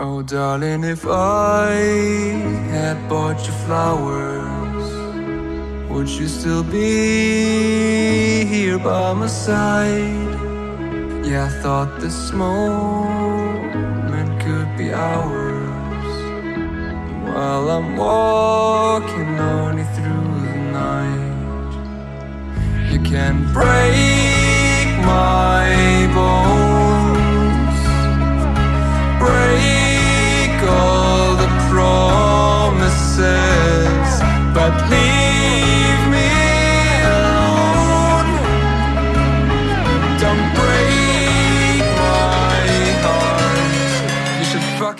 Oh, darling, if I had bought you flowers, would you still be here by my side? Yeah, I thought this moment could be ours while I'm walking lonely through the night. You can break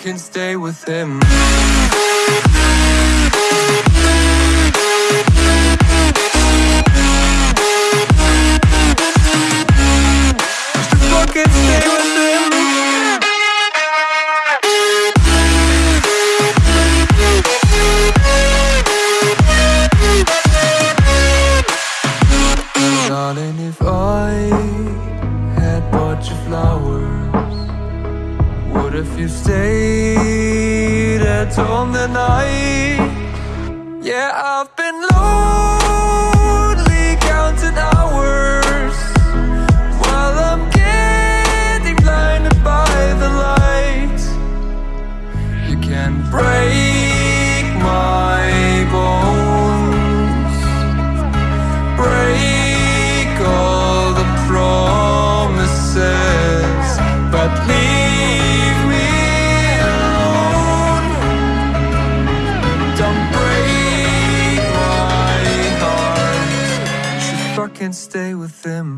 fucking stay with him. Darling, if I had bought you flowers, what if you stayed at home the night? Yeah, I've been fucking stay with him.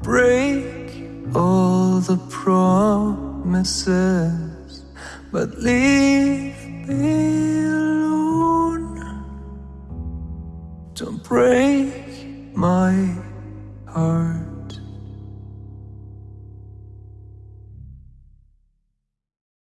break all the promises, but leave me alone. Don't break my heart.